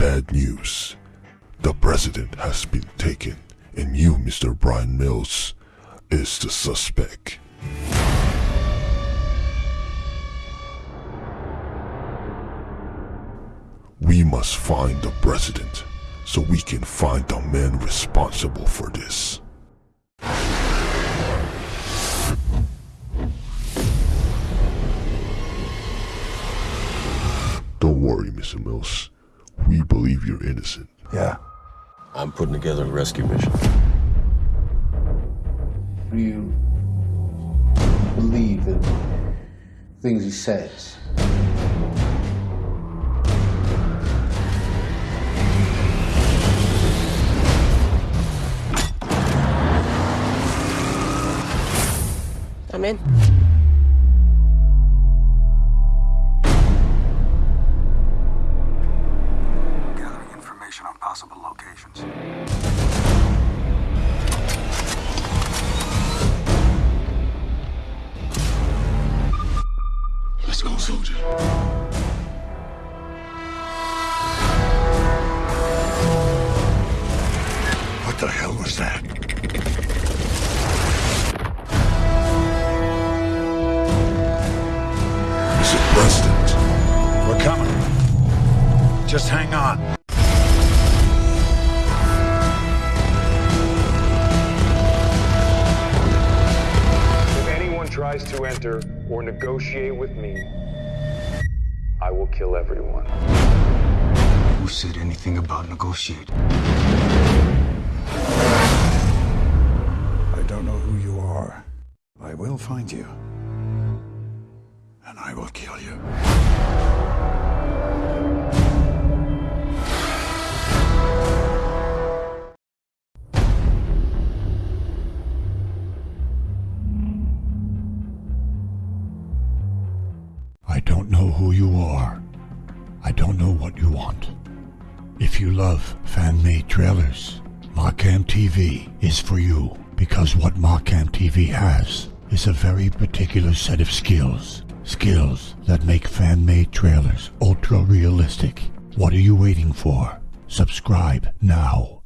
bad news. The president has been taken, and you, Mr. Bryan Mills, is the suspect. We must find the president so we can find the man responsible for this. Don't worry, Mr. Mills. We believe you're innocent. Yeah. I'm putting together a rescue mission. Do you believe in things he says? I'm in. Possible locations. Let's go, soldier. What the hell was that? Mr. President, We're coming. Just hang on. Tries to enter or negotiate with me, I will kill everyone. Who said anything about negotiate? I don't know who you are. I will find you. And I will kill you. I don't know who you are. I don't know what you want. If you love fan-made trailers, Markham TV is for you because what Markham TV has is a very particular set of skills. Skills that make fan-made trailers ultra-realistic. What are you waiting for? Subscribe now.